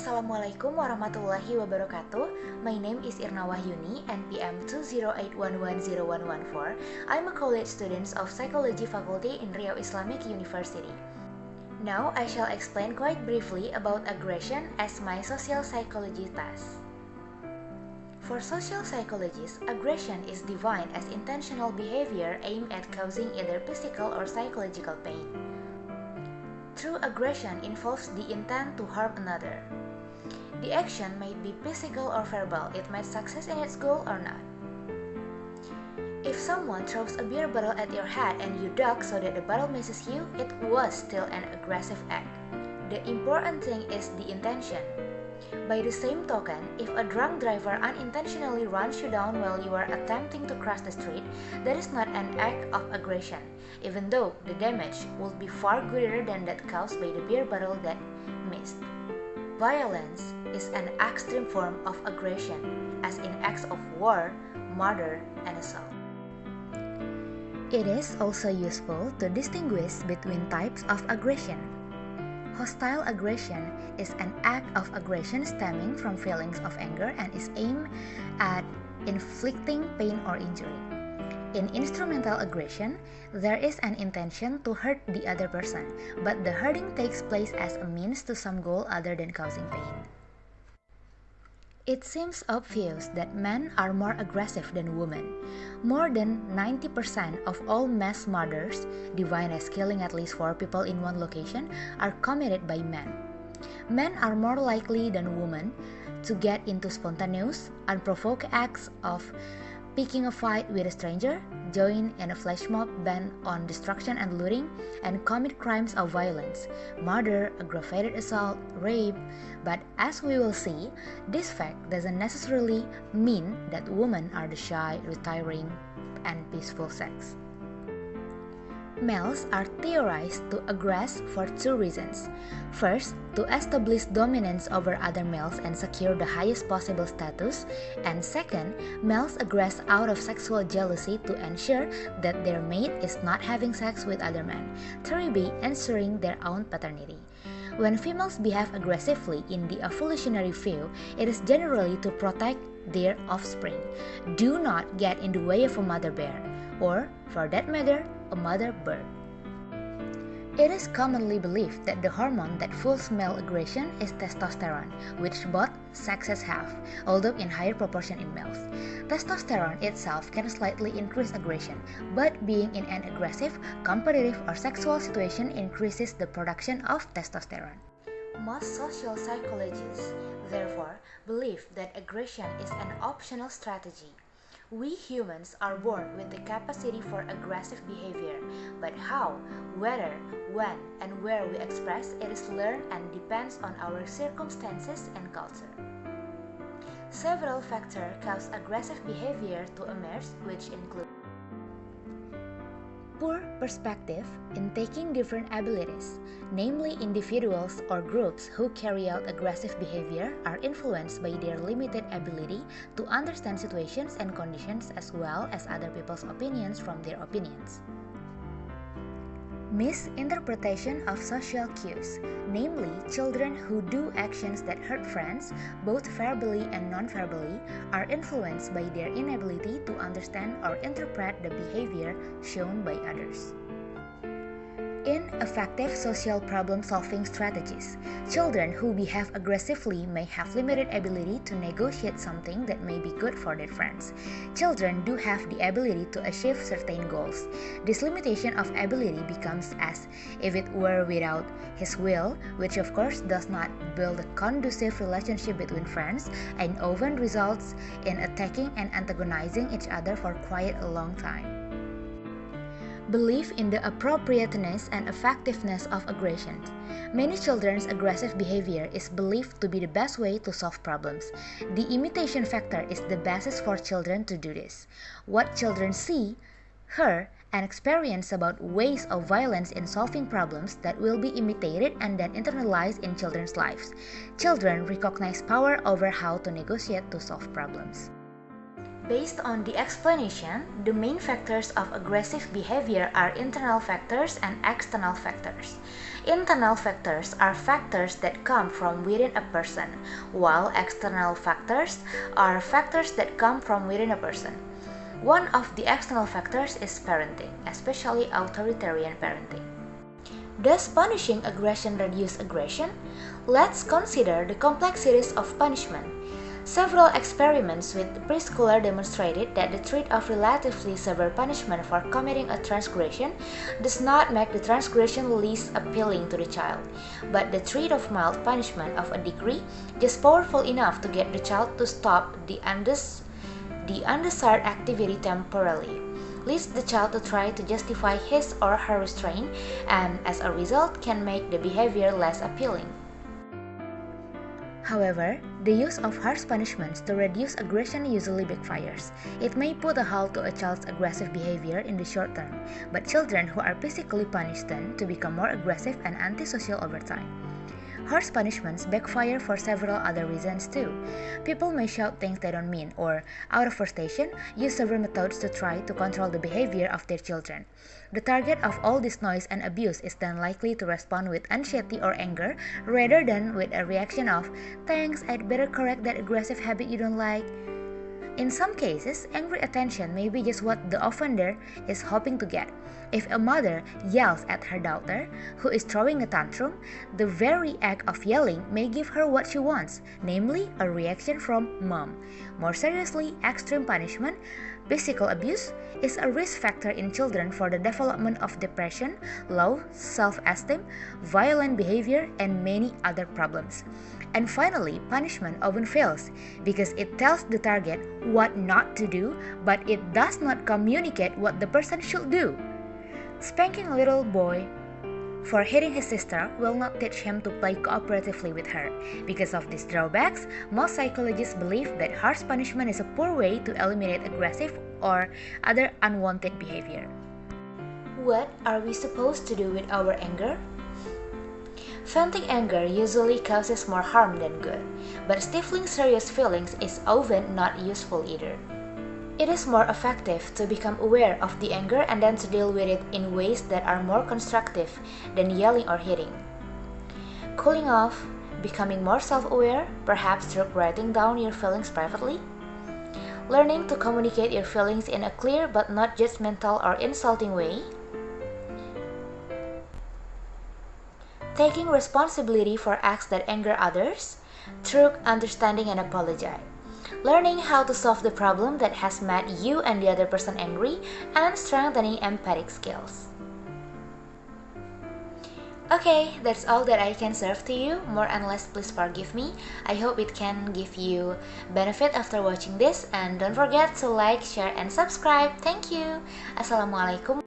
Assalamualaikum warahmatullahi wabarakatuh. My name is Irna Wahyuni, NPM 208110114. I'm a college student of Psychology Faculty in Riau Islamic University. Now I shall explain quite briefly about aggression as my social psychology task. For social psychologists, aggression is defined as intentional behavior aimed at causing either physical or psychological pain. True aggression involves the intent to harm another. The action may be physical or verbal, it might success in its goal or not. If someone throws a beer bottle at your head and you duck so that the bottle misses you, it was still an aggressive act. The important thing is the intention. By the same token, if a drunk driver unintentionally runs you down while you are attempting to cross the street, that is not an act of aggression, even though the damage would be far greater than that caused by the beer bottle that missed. Violence is an extreme form of aggression, as in acts of war, murder, and assault. It is also useful to distinguish between types of aggression. Hostile aggression is an act of aggression stemming from feelings of anger and is aimed at inflicting pain or injury. In instrumental aggression, there is an intention to hurt the other person, but the hurting takes place as a means to some goal other than causing pain. It seems obvious that men are more aggressive than women. More than 90% of all mass murders, defined as killing at least four people in one location, are committed by men. Men are more likely than women to get into spontaneous, unprovoked acts of picking a fight with a stranger, join in a flash mob bent on destruction and looting, and commit crimes of violence, murder, aggravated assault, rape. But as we will see, this fact doesn't necessarily mean that women are the shy, retiring, and peaceful sex. Males are theorized to aggress for two reasons. First, to establish dominance over other males and secure the highest possible status, and second, males aggress out of sexual jealousy to ensure that their mate is not having sex with other men, 3b ensuring their own paternity. When females behave aggressively in the evolutionary view, it is generally to protect their offspring. Do not get in the way of a mother bear, or, for that matter, a mother bird. It is commonly believed that the hormone that fuels male aggression is testosterone, which both sexes have, although in higher proportion in males. Testosterone itself can slightly increase aggression, but being in an aggressive, competitive, or sexual situation increases the production of testosterone. Most social psychologists, therefore, believe that aggression is an optional strategy we humans are born with the capacity for aggressive behavior, but how, whether, when, and where we express it is learned and depends on our circumstances and culture. Several factors cause aggressive behavior to emerge, which include poor perspective in taking different abilities, namely individuals or groups who carry out aggressive behavior are influenced by their limited ability to understand situations and conditions as well as other people's opinions from their opinions. Misinterpretation of social cues, namely children who do actions that hurt friends, both verbally and non-verbally, are influenced by their inability to understand or interpret the behavior shown by others. Ineffective social problem solving strategies. Children who behave aggressively may have limited ability to negotiate something that may be good for their friends. Children do have the ability to achieve certain goals. This limitation of ability becomes as if it were without his will, which of course does not build a conducive relationship between friends and often results in attacking and antagonizing each other for quite a long time. Belief in the appropriateness and effectiveness of aggression. Many children's aggressive behavior is believed to be the best way to solve problems. The imitation factor is the basis for children to do this. What children see, hear, and experience about ways of violence in solving problems that will be imitated and then internalized in children's lives. Children recognize power over how to negotiate to solve problems. Based on the explanation, the main factors of aggressive behavior are internal factors and external factors. Internal factors are factors that come from within a person, while external factors are factors that come from within a person. One of the external factors is parenting, especially authoritarian parenting. Does punishing aggression reduce aggression? Let's consider the complexities of punishment. Several experiments with preschoolers demonstrated that the threat of relatively severe punishment for committing a transgression does not make the transgression less appealing to the child, but the threat of mild punishment of a degree just powerful enough to get the child to stop the, undes the undesired activity temporarily leads the child to try to justify his or her restraint and as a result can make the behavior less appealing. However, the use of harsh punishments to reduce aggression usually backfires. It may put a halt to a child's aggressive behavior in the short term, but children who are physically punished tend to become more aggressive and antisocial over time. Harsh punishments backfire for several other reasons too. People may shout things they don't mean or, out of frustration, use several methods to try to control the behavior of their children. The target of all this noise and abuse is then likely to respond with anxiety or anger rather than with a reaction of, thanks, I'd better correct that aggressive habit you don't like. In some cases, angry attention may be just what the offender is hoping to get. If a mother yells at her daughter, who is throwing a tantrum, the very act of yelling may give her what she wants, namely a reaction from mom. More seriously, extreme punishment, physical abuse, is a risk factor in children for the development of depression, low self esteem, violent behavior, and many other problems. And finally, punishment often fails because it tells the target what not to do, but it does not communicate what the person should do. Spanking a little boy for hitting his sister will not teach him to play cooperatively with her. Because of these drawbacks, most psychologists believe that harsh punishment is a poor way to eliminate aggressive or other unwanted behavior. What are we supposed to do with our anger? Venting anger usually causes more harm than good, but stifling serious feelings is often not useful either. It is more effective to become aware of the anger and then to deal with it in ways that are more constructive than yelling or hitting. Cooling off, becoming more self aware, perhaps through writing down your feelings privately. Learning to communicate your feelings in a clear but not judgmental or insulting way. Taking responsibility for acts that anger others through understanding and apologize learning how to solve the problem that has made you and the other person angry, and strengthening empathic skills. Okay, that's all that I can serve to you. More and less, please forgive me. I hope it can give you benefit after watching this. And don't forget to like, share, and subscribe. Thank you. Assalamualaikum.